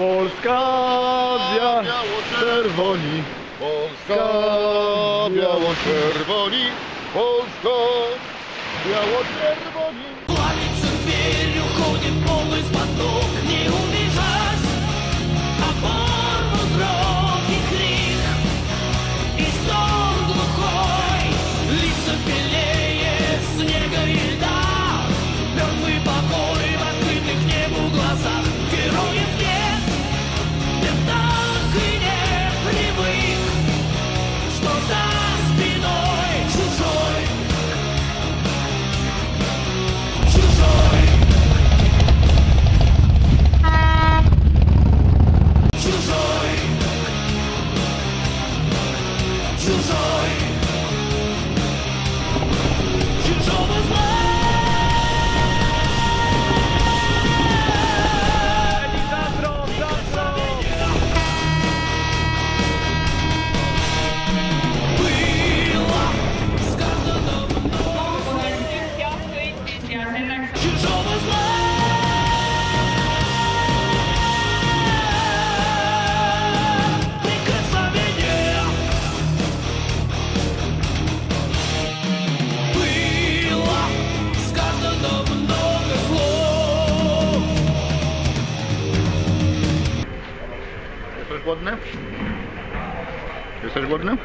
Polska biało-czerwoni. Polska biało-czerwoni. Polska biało-czerwoni.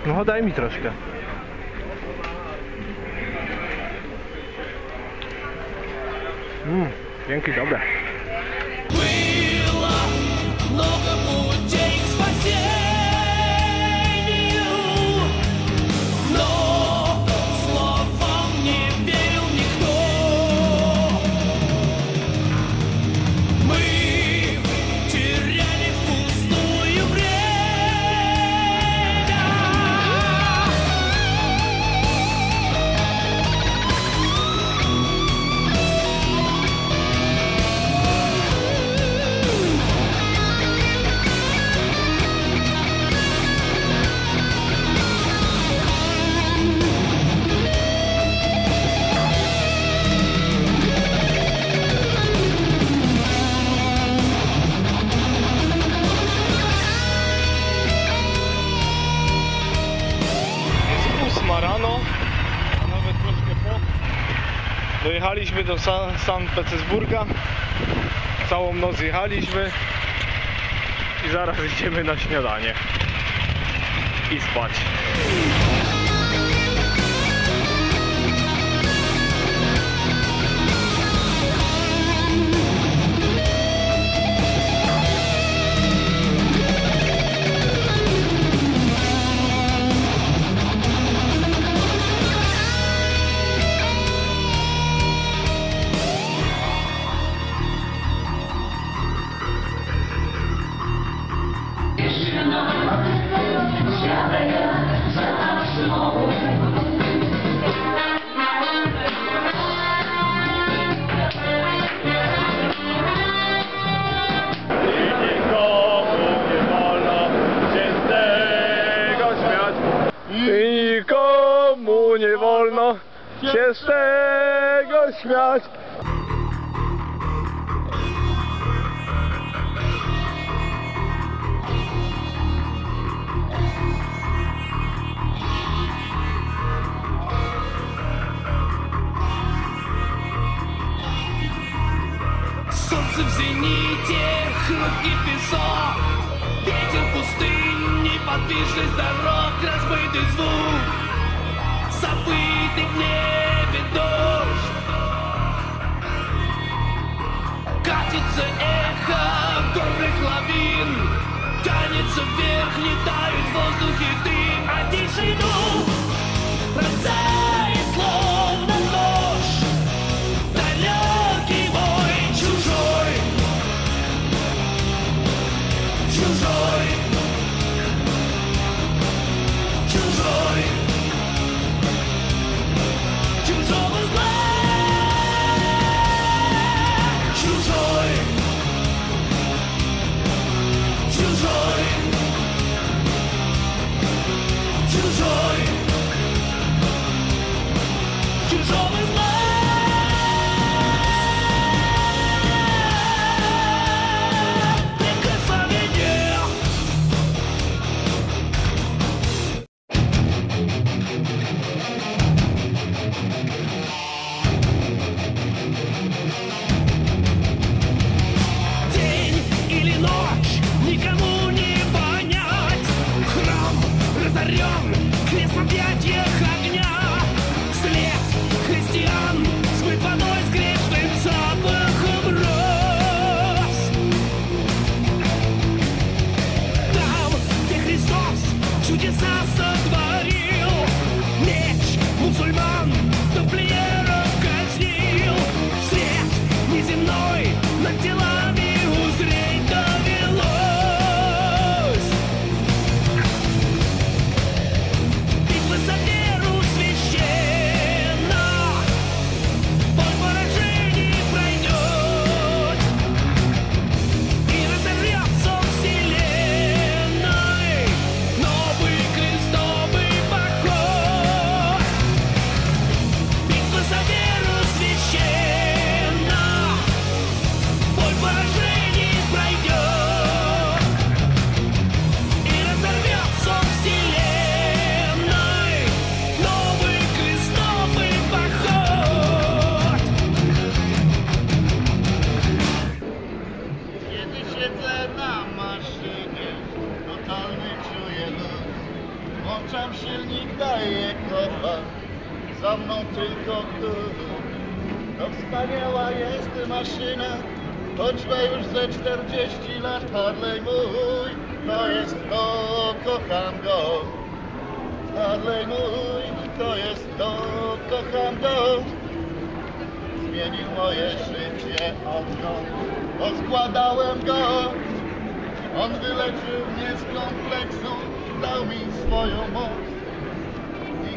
No daj mi troszkę. Mmm, dzięki, dobre. do Sankt Petersburga. Całą noc jechaliśmy i zaraz idziemy na śniadanie i spać. śmiesznego śmiać не таю. Daję kopa, za mną tylko tu. To wspaniała jest maszyna, choć ma już ze 40 lat Harley mój. To jest to, kocham go. Harley mój, to jest to, kocham go. Zmienił moje życie odkąd Odkładałem go On wyleczył mnie z kompleksu Dał mi swoją moc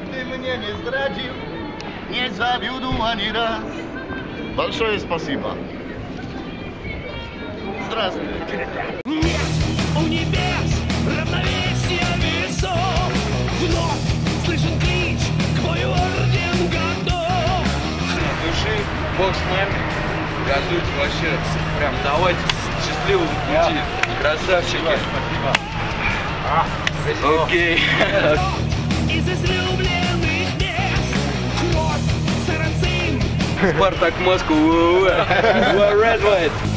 Nigdy mnie nie zdradził Nie zawiódł ani raz Большое спасибо Здравствуйте Нет у небес равновесия весов Вновь слышен клич к бою орден готов души, бог с ним. Газуйте вообще. Прям давайте счастливого пути. Красавчики. Окей. Из Спартак Москву. Red White.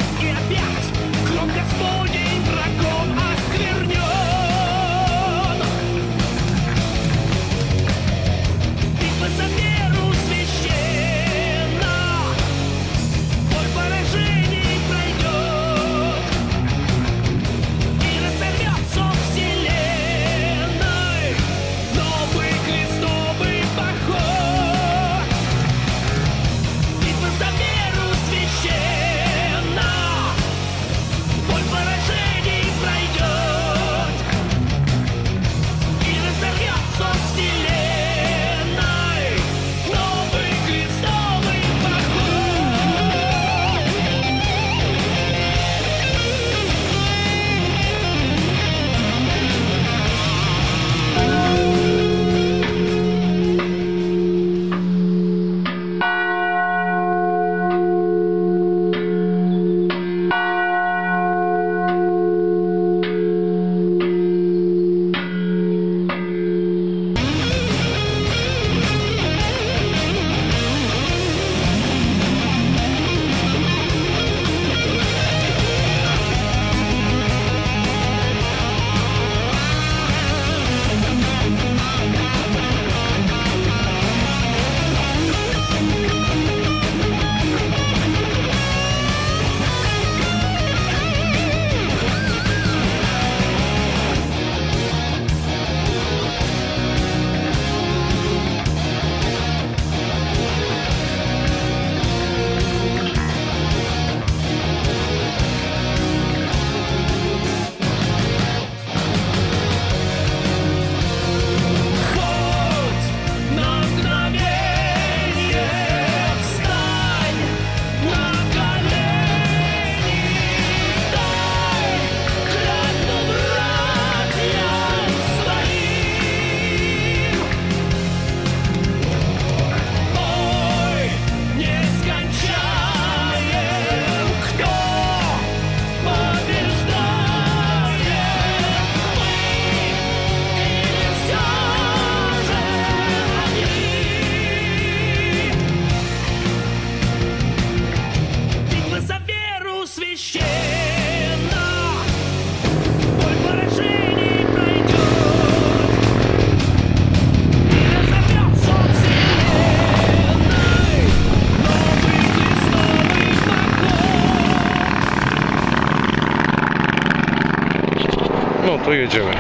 to jedziemy.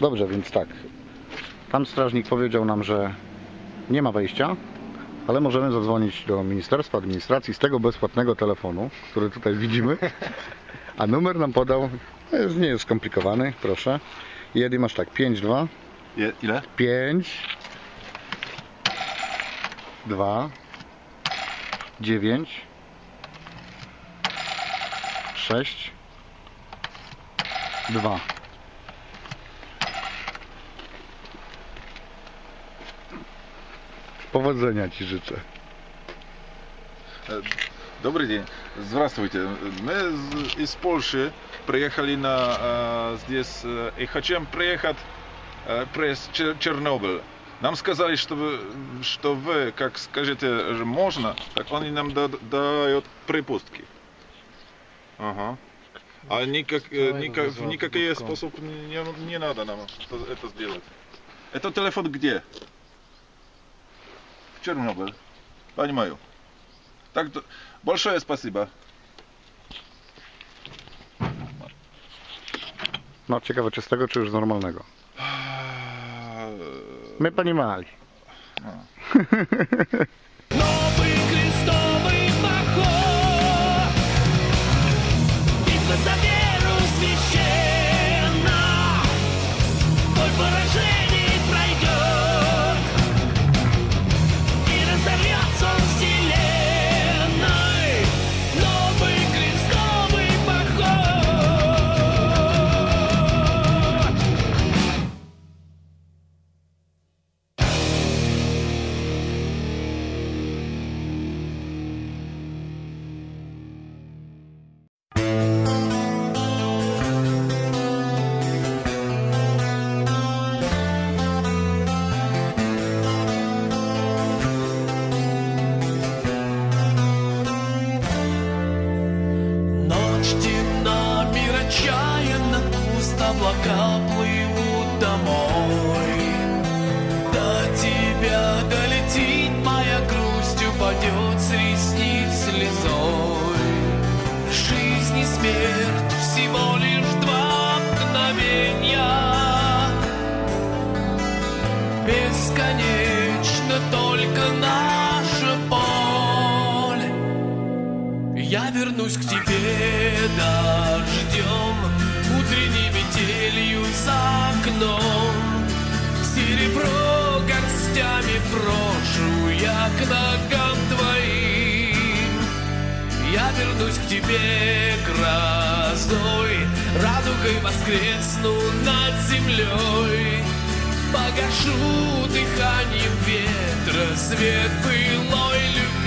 Dobrze, więc tak. Tam strażnik powiedział nam, że nie ma wejścia, ale możemy zadzwonić do Ministerstwa Administracji z tego bezpłatnego telefonu, który tutaj widzimy. A numer nam podał, no nie jest skomplikowany, proszę. Jedy masz tak, 5, 2. Ile? 5, 2, 9, 6, 2. Powodzenia Ci życzę. Добрый день. Здравствуйте. Мы из- из Польши приехали на э, здесь э, и хотим приехать э, пресс Чер- Чернобыль. Нам сказали, что вы, что вы, как скажете, же можно, так они нам да- дают припустки. Ага. А никак, э, никак, никакие способы не, не надо нам это, это сделать. Это телефон где? В Чернобыль. Понимаю. Так, большое спасибо. No ciekawe czy z tego, czy już z normalnego. Metta animais. Ah. Темна, мир отчаянно пуст, облака плывут домой. До тебя долетит моя грусть, упадет с ресниц слезой. Жизнь и смерть всего лишь два мгновения. Бесконечно только наша боль. Я вернусь к тебе дождем, утренней метелью за окном. Серебро горстями брошу я к ногам твоим. Я вернусь к тебе грозой, радугой воскресну над землей. Погашу дыханием ветра свет былой любви.